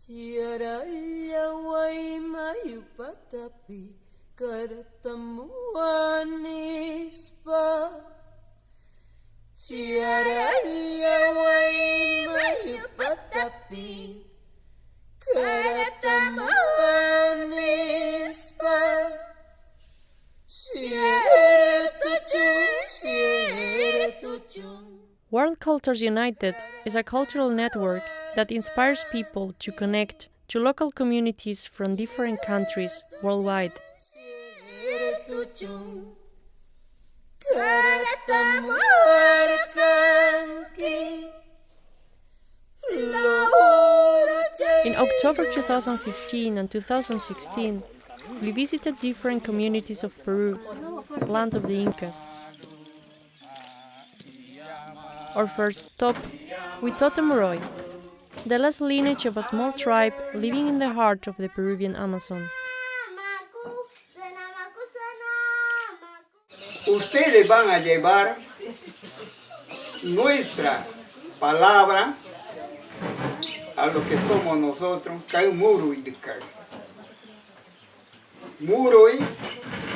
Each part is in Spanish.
Tiada yawai mayupatapi ketemuan ispa Tiada yawai mayupatapi Cultures United is a cultural network that inspires people to connect to local communities from different countries worldwide. In October 2015 and 2016, we visited different communities of Peru, land of the Incas. Our first stop, we Totemoroy, the last lineage of a small tribe living in the heart of the Peruvian Amazon. Ustedes van a llevar nuestra palabra a lo que somos nosotros, que hay muro y. Muro y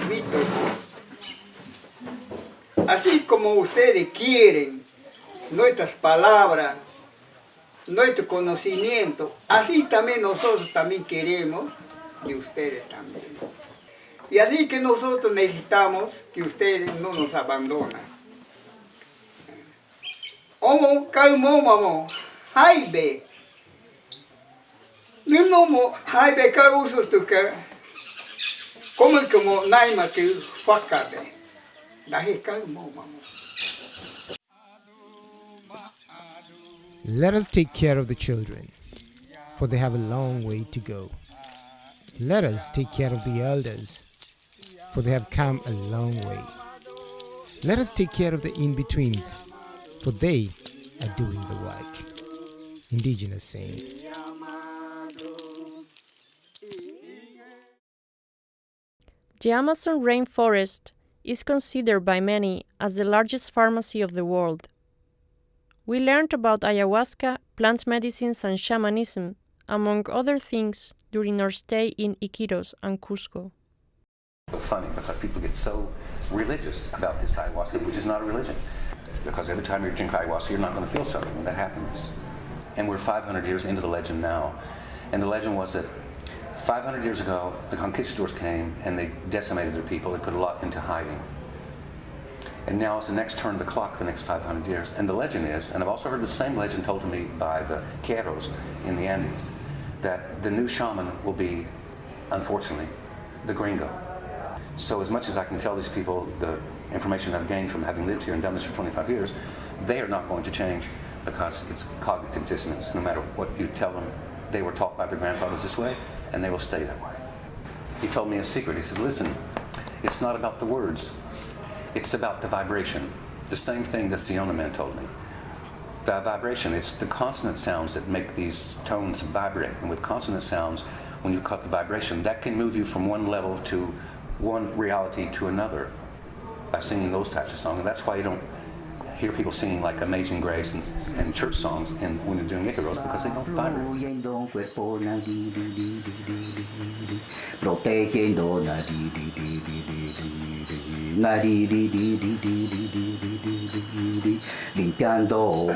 mito. Así como ustedes quieren nuestras palabras, nuestro conocimiento, así también nosotros también queremos de ustedes también. Y así que nosotros necesitamos que ustedes no nos abandonen. Omo, calmo, mamo, haibe. Nunomo, haibe, kauso tuka. Como como naima tu fakabe. Dahi calmo, Let us take care of the children, for they have a long way to go. Let us take care of the elders, for they have come a long way. Let us take care of the in betweens, for they are doing the work. Indigenous saying. The Amazon rainforest is considered by many as the largest pharmacy of the world. We learned about ayahuasca, plant medicines, and shamanism, among other things, during our stay in Iquitos and Cusco. funny because people get so religious about this ayahuasca, which is not a religion. Because every time you drink ayahuasca, you're not going to feel something, and that happens. And we're 500 years into the legend now. And the legend was that 500 years ago, the conquistadors came and they decimated their people. They put a lot into hiding. And now it's the next turn of the clock, the next 500 years. And the legend is, and I've also heard the same legend told to me by the Queros in the Andes, that the new shaman will be, unfortunately, the gringo. So as much as I can tell these people the information I've gained from having lived here and done this for 25 years, they are not going to change because it's cognitive dissonance. No matter what you tell them, they were taught by their grandfathers this way, and they will stay that way. He told me a secret. He said, listen, it's not about the words. It's about the vibration. The same thing that Siona Man told me. The vibration, it's the consonant sounds that make these tones vibrate. And with consonant sounds, when you cut the vibration, that can move you from one level to one reality to another by singing those types of songs. And that's why you don't hear people singing like Amazing Grace and, and church songs and when you're doing Icaros because they don't vibrate. Protegiendo limpiando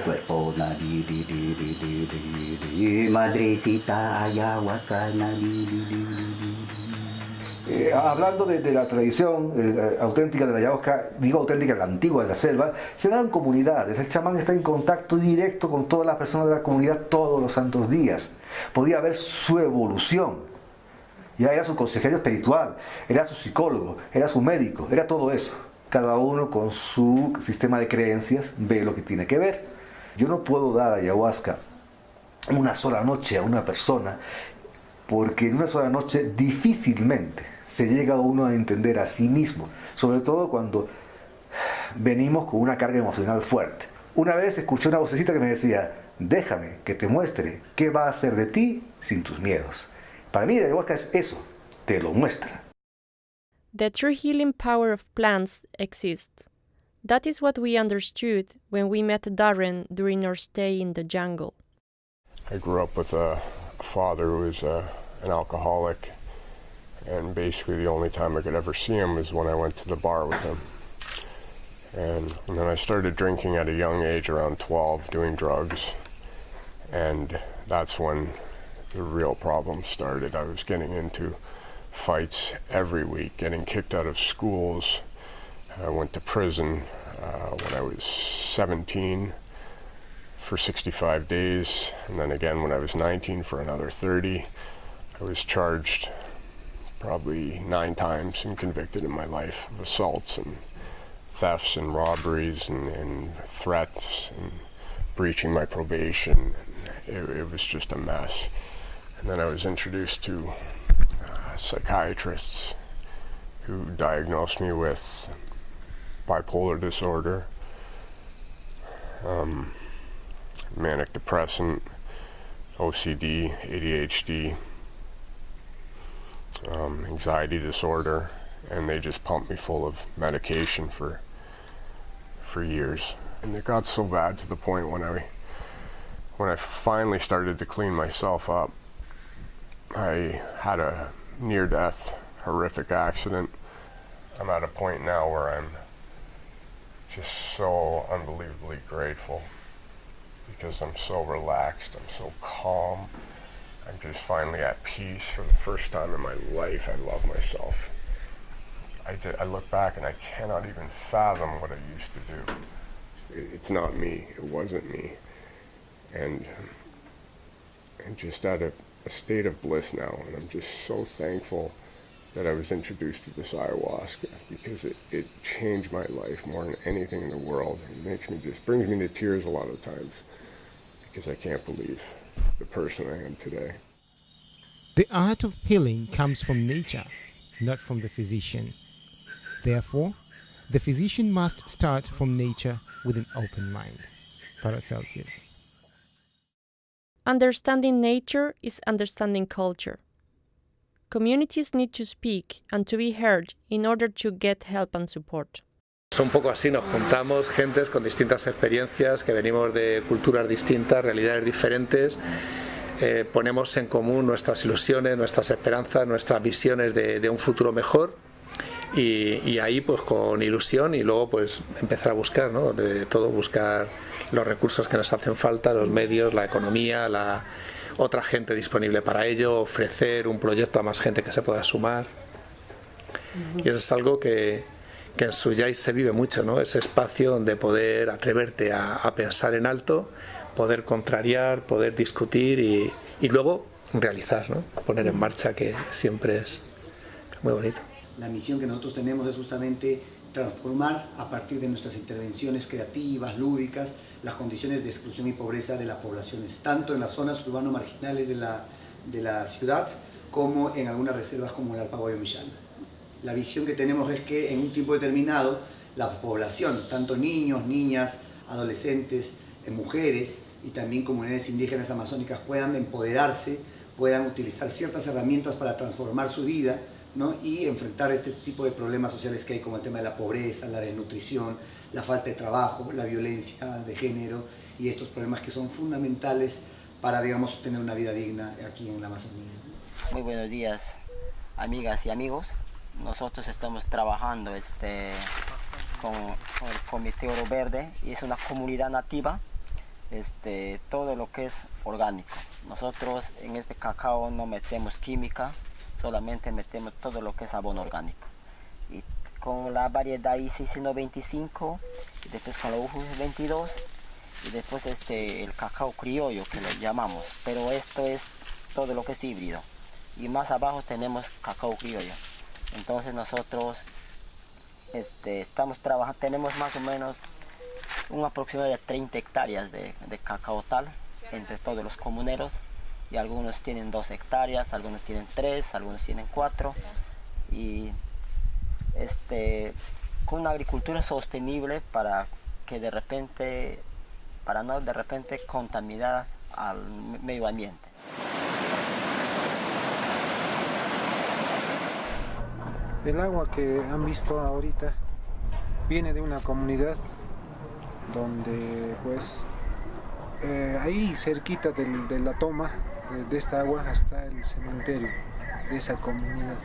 Eh, hablando de, la tradición eh, auténtica de la ayahuasca, digo auténtica, la antigua de la selva, se dan comunidades. El chamán está en contacto directo con todas las personas de la comunidad todos los santos días. Podía ver su evolución. Ya era su consejero espiritual, era su psicólogo, era su médico, era todo eso. Cada uno con su sistema de creencias ve lo que tiene que ver. Yo no puedo dar ayahuasca una sola noche a una persona porque en una sola noche difícilmente se llega uno a entender a sí mismo, sobre todo cuando venimos con una carga emocional fuerte. Una vez escuché una vocecita que me decía, déjame que te muestre qué va a hacer de ti sin tus miedos. Para mí la ayahuasca es eso, te lo muestra. The true healing power of plants exists. That is what we understood when we met Darren during our stay in the jungle. I grew up with a father who was uh, an alcoholic, and basically the only time I could ever see him was when I went to the bar with him. And, and then I started drinking at a young age, around 12, doing drugs, and that's when the real problem started. I was getting into fights every week, getting kicked out of schools. I went to prison uh, when I was 17 for 65 days, and then again when I was 19 for another 30. I was charged probably nine times and convicted in my life of assaults and thefts and robberies and, and threats and breaching my probation. It, it, was just a mess. And then I was introduced to uh, psychiatrists who diagnosed me with bipolar disorder, um, manic depressant, OCD, ADHD, um, anxiety disorder, and they just pumped me full of medication for for years. And it got so bad to the point when I when I finally started to clean myself up, I had a near-death horrific accident. I'm at a point now where I'm just so unbelievably grateful because I'm so relaxed, I'm so calm. I'm just finally at peace for the first time in my life. I love myself. I, did, I look back and I cannot even fathom what I used to do. It's not me. It wasn't me. And I'm just at a, a state of bliss now, and I'm just so thankful that I was introduced to this ayahuasca because it, it changed my life more than anything in the world. It makes me just brings me to tears a lot of times because I can't believe the person I am today. The art of healing comes from nature, not from the physician. Therefore, the physician must start from nature with an open mind. Paracelsus. Understanding nature is understanding culture. Communities need to speak and to be heard in order to get help and support. Es un poco así, nos juntamos gentes con distintas experiencias, que venimos de culturas distintas, realidades diferentes, eh, ponemos en común nuestras ilusiones, nuestras esperanzas, nuestras visiones de, de un futuro mejor y, y, ahí pues con ilusión y luego pues empezar a buscar, ¿no? de todo buscar los recursos que nos hacen falta, los medios, la economía, la otra gente disponible para ello, ofrecer un proyecto a más gente que se pueda sumar. Y eso es algo que, que en Suyais se vive mucho, ¿no? Ese espacio donde poder atreverte a, a pensar en alto, poder contrariar, poder discutir y, y luego realizar, ¿no? Poner en marcha, que siempre es muy bonito. La misión que nosotros tenemos es justamente transformar a partir de nuestras intervenciones creativas, lúdicas, las condiciones de exclusión y pobreza de las poblaciones, tanto en las zonas urbano-marginales de la, de la ciudad como en algunas reservas como el Alpaguayo Millán. La visión que tenemos es que en un tiempo determinado la población, tanto niños, niñas, adolescentes, eh, mujeres y también comunidades indígenas amazónicas puedan empoderarse, puedan utilizar ciertas herramientas para transformar su vida ¿no? y enfrentar este tipo de problemas sociales que hay como el tema de la pobreza, la desnutrición, la falta de trabajo, la violencia de género y estos problemas que son fundamentales para digamos, tener una vida digna aquí en la Amazonía. Muy buenos días, amigas y amigos nosotros estamos trabajando este, con, con, el Comité Oro Verde y es una comunidad nativa, este, todo lo que es orgánico. Nosotros en este cacao no metemos química, solamente metemos todo lo que es abono orgánico. Y con la variedad ICC 95, y después con la UJU 22, y después este, el cacao criollo que le llamamos, pero esto es todo lo que es híbrido. Y más abajo tenemos cacao criollo. Entonces nosotros este, estamos trabajando, tenemos más o menos un aproximado de 30 hectáreas de, de cacao tal entre todos los comuneros y algunos tienen 2 hectáreas, algunos tienen 3, algunos tienen 4 y este, con una agricultura sostenible para que de repente, para no de repente contaminar al medio ambiente. El agua que han visto ahorita viene de una comunidad donde pues eh, ahí cerquita del, de la toma de, de esta agua hasta el cementerio de esa comunidad.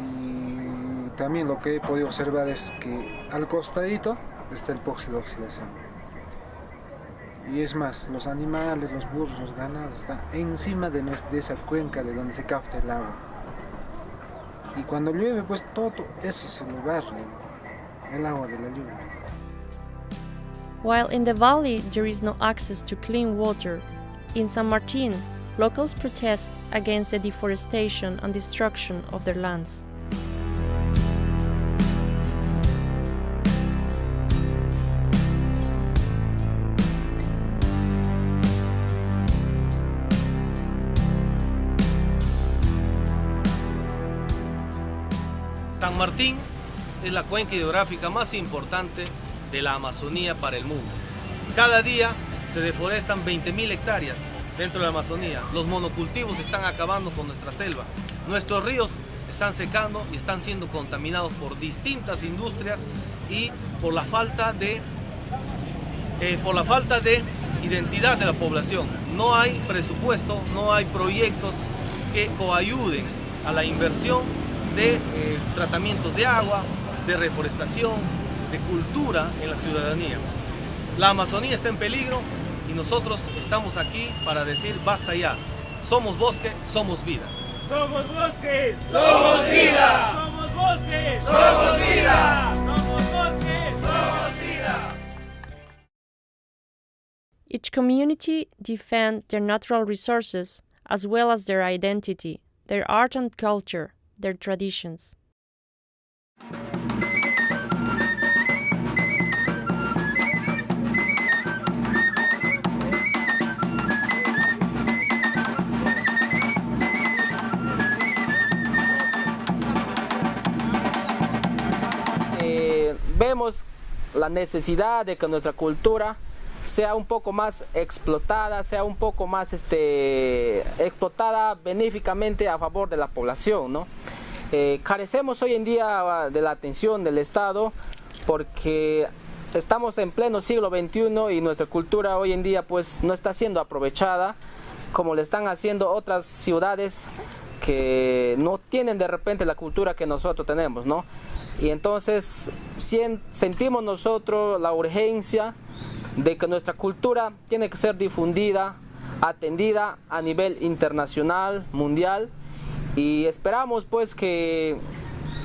Y también lo que he podido observar es que al costadito está el pozo de oxidación. Y es más, los animales, los burros, los ganados están encima de, nues- de esa cuenca de donde se capta el agua. Y cuando llueve, pues todo eso se lo barre, el agua de la lluvia. While in the valley there is no access to clean water, in San Martin, locals protest against the deforestation and destruction of their lands. San Martín es la cuenca hidrográfica más importante de la Amazonía para el mundo. Cada día se deforestan 20.000 hectáreas dentro de la Amazonía. Los monocultivos están acabando con nuestra selva. Nuestros ríos están secando y están siendo contaminados por distintas industrias y por la falta de, eh, por la falta de identidad de la población. No hay presupuesto, no hay proyectos que coayuden a la inversión de eh, tratamientos de agua, de reforestación, de cultura en la ciudadanía. La Amazonía está en peligro y nosotros estamos aquí para decir basta ya. Somos bosque, somos vida. Somos bosques. Somos vida. Somos bosques. Somos vida. Somos bosques. Somos vida. Each community defend their natural resources as well as their identity, their art and culture, their traditions. Vemos la necesidad de que nuestra cultura sea un poco más explotada, sea un poco más este, explotada benéficamente a favor de la población. ¿no? Eh, carecemos hoy en día de la atención del Estado porque estamos en pleno siglo XXI y nuestra cultura hoy en día pues no está siendo aprovechada como le están haciendo otras ciudades que no tienen de repente la cultura que nosotros tenemos, ¿no? Y entonces sentimos nosotros la urgencia de que nuestra cultura tiene que ser difundida, atendida a nivel internacional, mundial, y esperamos pues que,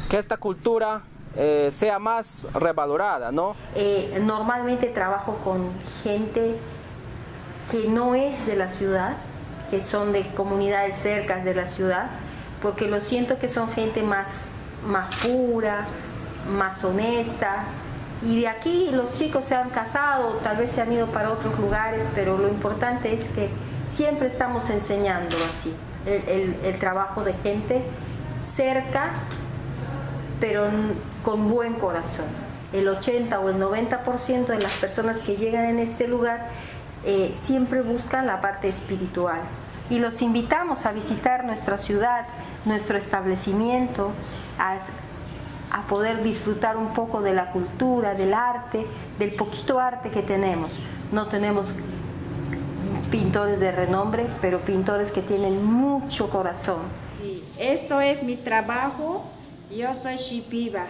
que esta cultura eh, sea más revalorada, ¿no? Eh, normalmente trabajo con gente que no es de la ciudad, que son de comunidades cercas de la ciudad, porque lo siento que son gente más, más pura, más honesta. Y de aquí los chicos se han casado, tal vez se han ido para otros lugares, pero lo importante es que siempre estamos enseñando así el, trabajo de gente cerca pero con buen corazón. El 80 o el 90% de las personas que llegan en este lugar eh, siempre buscan la parte espiritual. Y los invitamos a visitar nuestra ciudad, nuestro establecimiento, a, a poder disfrutar un poco de la cultura, del arte, del poquito arte que tenemos. No tenemos pintores de renombre, pero pintores que tienen mucho corazón. Esto es mi trabajo, yo soy Shipiba.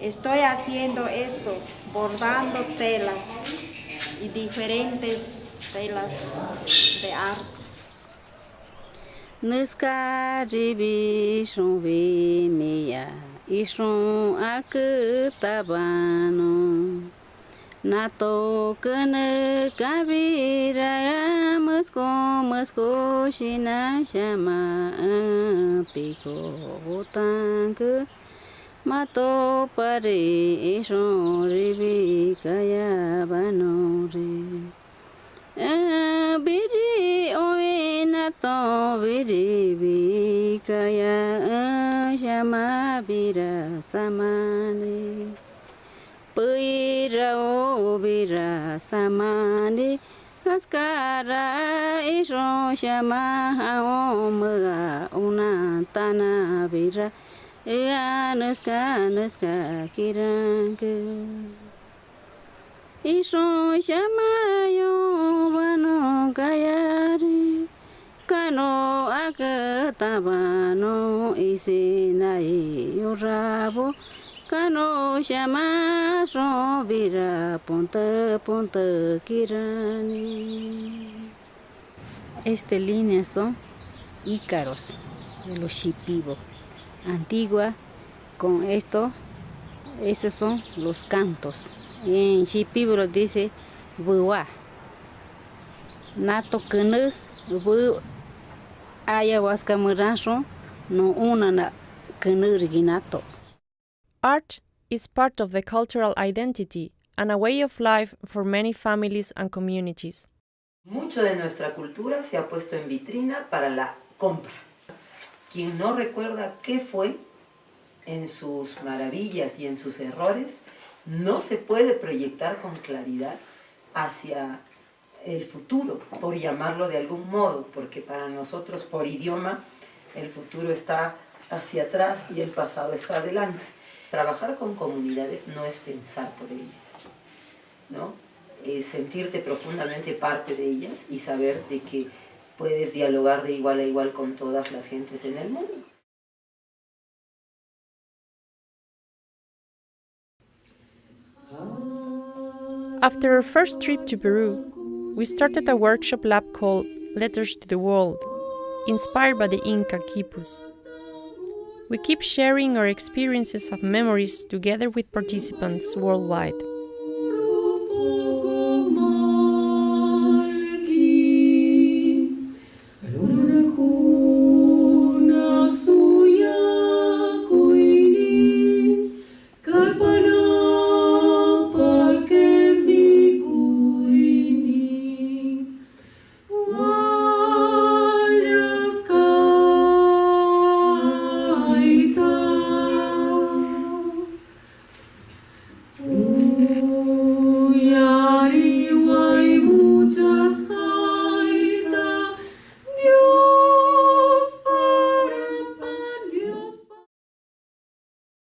Estoy haciendo esto, bordando telas y diferentes telas de arte. Nuskadibi ishron vemeya ishron na Nato mas kabiraya musko musko shina shama piko hotanku Mato pare ishron ribikaya banore kaya shama bira samane Pira o bira samane Askara isho shama o mga una tana bira Ea nuska nuska kiranke Isho shama yo vano kayari kano akatabano isinai yorabo kano shama robira ponta ponta kirani Estas líneas son ícaros de los Shipibo. Antigua, con esto, estos son los cantos. En Shipibo lo dice buwa. Nato kene, bu ayahuasca murancho, no una na kene riginato. Art is part of the cultural identity and a way of life for many families and communities. Mucho de nuestra cultura se ha puesto en vitrina para la compra. Quien no recuerda qué fue en sus maravillas y en sus errores, no se puede proyectar con claridad hacia el futuro, por llamarlo de algún modo, porque para nosotros por idioma el futuro está hacia atrás y el pasado está adelante. Trabajar con comunidades no es pensar por ellas, ¿no? Es sentirte profundamente parte de ellas y saber de que puedes dialogar de igual a igual con todas las gentes en el mundo. After our first trip to Peru, we started a workshop lab called Letters to the World, inspired by the Inca quipus. We keep sharing our experiences of memories together with participants worldwide.